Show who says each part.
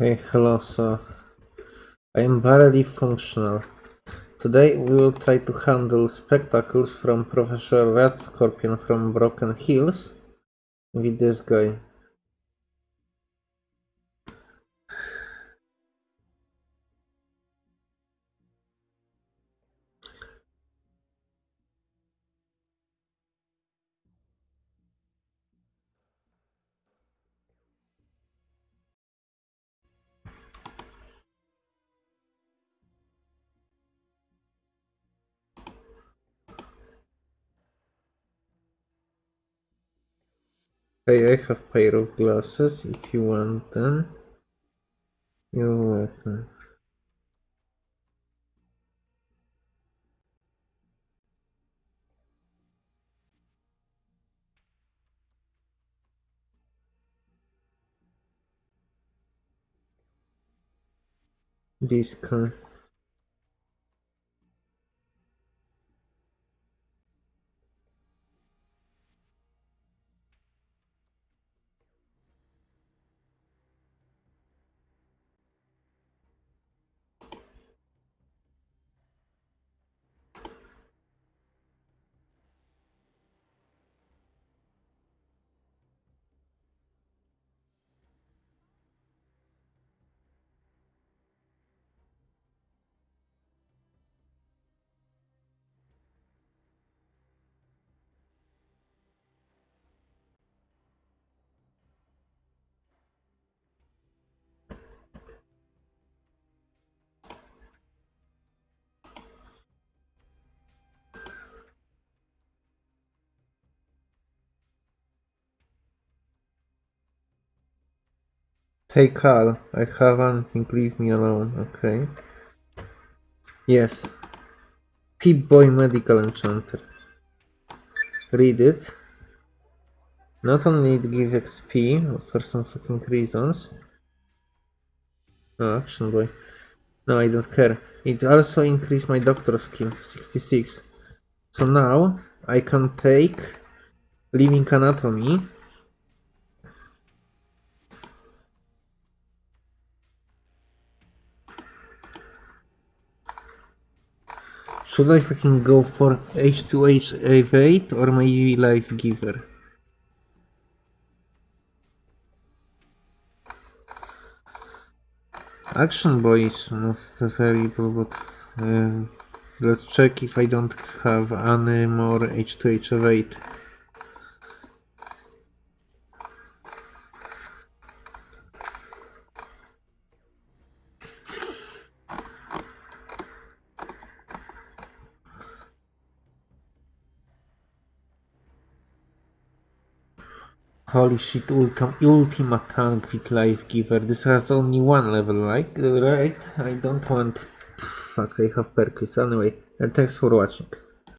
Speaker 1: Hey, hello, so I am barely functional. Today we will try to handle spectacles from Professor Red Scorpion from Broken Hills with this guy. Hey, I have pair of glasses if you want them. You're welcome. This Hey Carl, I haven't leave me alone, okay? Yes. Pip-Boy Medical Enhancer. Read it. Not only it gives XP for some fucking reasons. Oh, Action Boy. No, I don't care. It also increased my doctor skill, 66. So now I can take Living Anatomy Should I fucking go for H2H evade or maybe Life Giver? Action Boy is not terrible, but uh, let's check if I don't have any more H2H evade. Holy shit, ultim ultimate tank with life giver. This has only one level, like, right? I don't want... Fuck, I have perkles. Anyway, and thanks for watching.